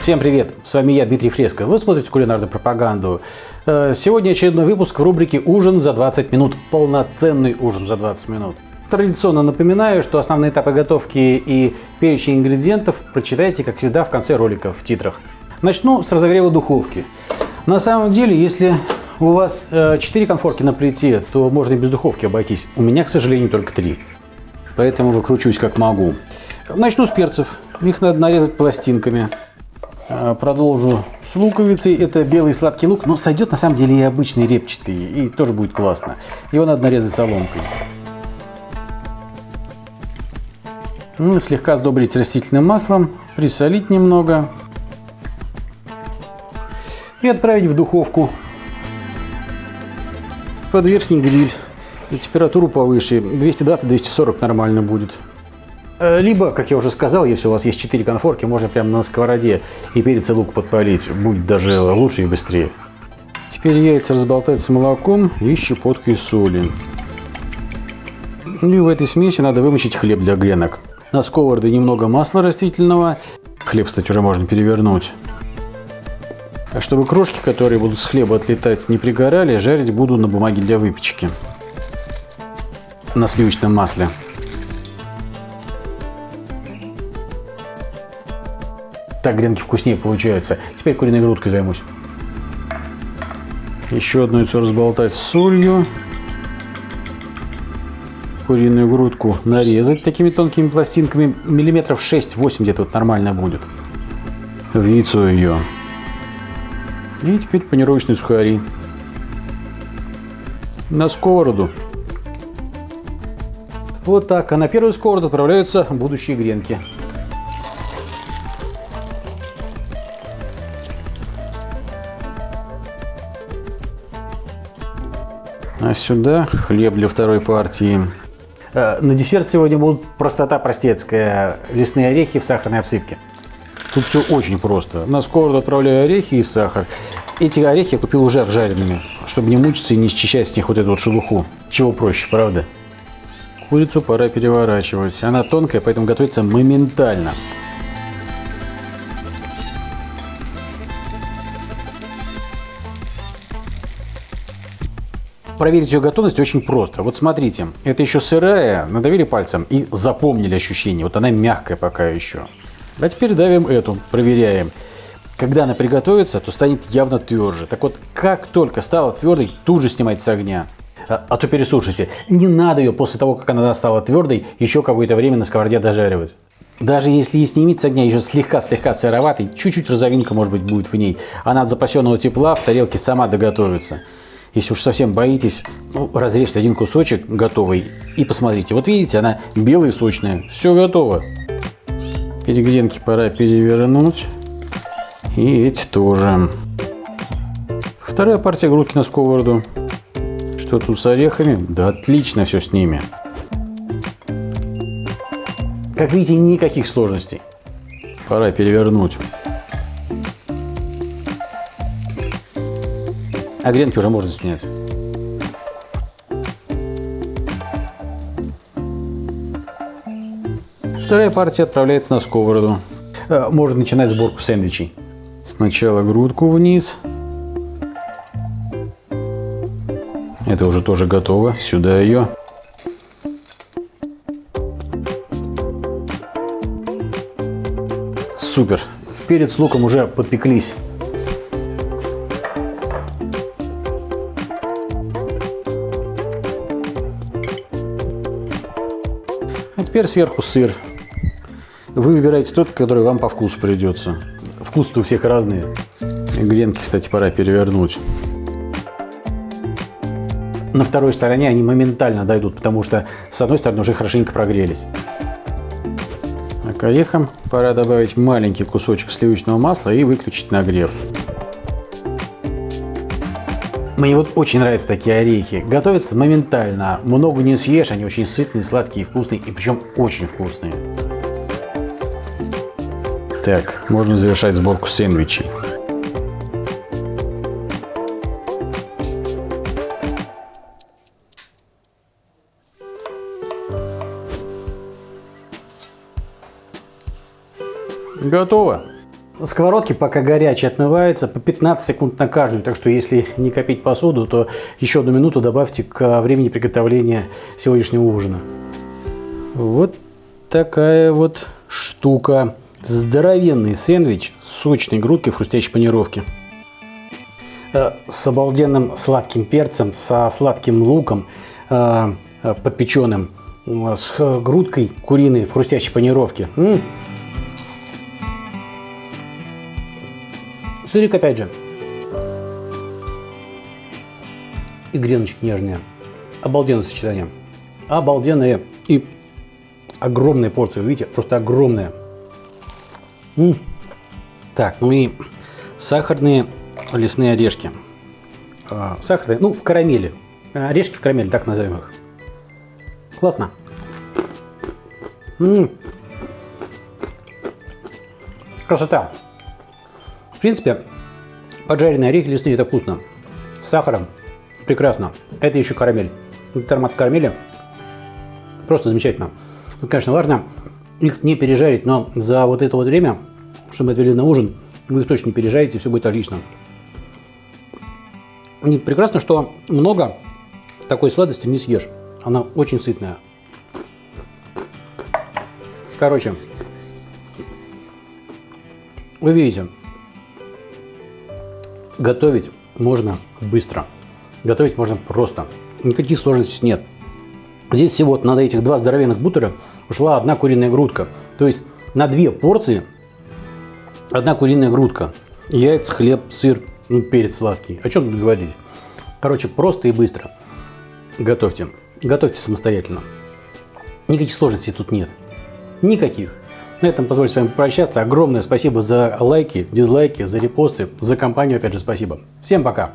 Всем привет! С вами я, Дмитрий Фреско. Вы смотрите кулинарную пропаганду. Э, сегодня очередной выпуск в рубрике «Ужин за 20 минут». Полноценный ужин за 20 минут. Традиционно напоминаю, что основные этапы готовки и перечень ингредиентов прочитайте, как всегда, в конце ролика в титрах. Начну с разогрева духовки. На самом деле, если у вас 4 э, конфорки на плите, то можно и без духовки обойтись. У меня, к сожалению, только 3. Поэтому выкручусь как могу. Начну с перцев. Их надо нарезать пластинками. Э, продолжу с луковицей. Это белый сладкий лук, но сойдет на самом деле и обычный репчатый, и тоже будет классно. Его надо нарезать соломкой. Ну, слегка сдобрить растительным маслом, присолить немного и отправить в духовку под верхний гриль. И температуру повыше, 220-240 нормально будет. Э, либо, как я уже сказал, если у вас есть 4 конфорки, можно прямо на сковороде и перец и лук подпалить. Будет даже лучше и быстрее. Теперь яйца разболтать с молоком и щепоткой соли. И в этой смеси надо вымочить хлеб для гренок. На сковороде немного масла растительного. Хлеб, кстати, уже можно перевернуть. А чтобы крошки, которые будут с хлеба отлетать, не пригорали, жарить буду на бумаге для выпечки. На сливочном масле. Так гренки вкуснее получаются. Теперь куриной грудкой займусь. Еще одно яйцо разболтать с солью. Куриную грудку нарезать такими тонкими пластинками. Миллиметров 6-8 где-то вот нормально будет. В яйцо ее. И теперь панировочные сухари. На сковороду. Вот так. А на первую сковороду отправляются будущие гренки. А сюда хлеб для второй партии. Э, на десерт сегодня будут простота простецкая. Лесные орехи в сахарной обсыпке. Тут все очень просто. На сковороду отправляю орехи и сахар. Эти орехи я купил уже обжаренными, чтобы не мучиться и не счищать с них вот эту вот шелуху. Чего проще, правда? Курицу пора переворачивать. Она тонкая, поэтому готовится моментально. проверить ее готовность очень просто. Вот смотрите, это еще сырая, надавили пальцем и запомнили ощущение. Вот она мягкая пока еще. А теперь давим эту, проверяем. Когда она приготовится, то станет явно тверже. Так вот, как только стала твердой, тут же снимать с огня. А, а то пересушите. Не надо ее после того, как она стала твердой, еще какое-то время на сковороде дожаривать. Даже если и снимить с огня еще слегка-слегка сыроватый, чуть-чуть розовинка может быть будет в ней, она от запасенного тепла в тарелке сама доготовится. Если уж совсем боитесь, ну, разрежьте один кусочек готовый и посмотрите. Вот видите, она белая и сочная. Все готово. Перегренки пора перевернуть. И эти тоже. Вторая партия грудки на сковороду. Что тут с орехами? Да отлично все с ними. Как видите, никаких сложностей. Пора перевернуть. А гренки уже можно снять. Вторая партия отправляется на сковороду. Э, можно начинать сборку сэндвичей. Сначала грудку вниз. Это уже тоже готово. Сюда ее. Супер. Перец с луком уже подпеклись. Теперь сверху сыр. Вы выбираете тот, который вам по вкусу придется. вкус у всех разные. Гренки, кстати, пора перевернуть. На второй стороне они моментально дойдут, потому что с одной стороны уже хорошенько прогрелись. А к орехам пора добавить маленький кусочек сливочного масла и выключить нагрев. Мне вот очень нравятся такие орехи. Готовятся моментально. Много не съешь, они очень сытные, сладкие, вкусные. И причем очень вкусные. Так, можно завершать сборку сэндвичей. Готово. Сковородки пока горячие отмываются по 15 секунд на каждую, так что если не копить посуду, то еще одну минуту добавьте к времени приготовления сегодняшнего ужина. Вот такая вот штука. Здоровенный сэндвич с сочной грудкой в хрустящей панировке. Э, с обалденным сладким перцем, со сладким луком э, э, подпеченным, с грудкой куриной в хрустящей панировке. М -м. Сырик опять же. И греночки нежные. Обалденное сочетание. Обалденные и огромные порции. Видите, просто огромные. М -м. Так, ну и сахарные лесные орешки. А, сахарные, ну, в карамели. Орешки в карамели, так назовем их. Классно. М -м. Красота. Принципе, поджаренные орехи лесные это вкусно. С сахаром прекрасно. Это еще карамель. Это аромат карамели просто замечательно. Тут, конечно, важно их не пережарить, но за вот это вот время, что мы отвели на ужин, вы их точно не пережарите, все будет отлично. И прекрасно, что много такой сладости не съешь. Она очень сытная. Короче, вы видите, готовить можно быстро. Готовить можно просто. Никаких сложностей нет. Здесь всего на этих два здоровенных бутера ушла одна куриная грудка. То есть на две порции одна куриная грудка. Яйца, хлеб, сыр, ну, перец сладкий. О чем тут говорить? Короче, просто и быстро. Готовьте. Готовьте самостоятельно. Никаких сложностей тут нет. Никаких. На этом позвольте с вами прощаться. Огромное спасибо за лайки, дизлайки, за репосты, за компанию, опять же, спасибо. Всем пока!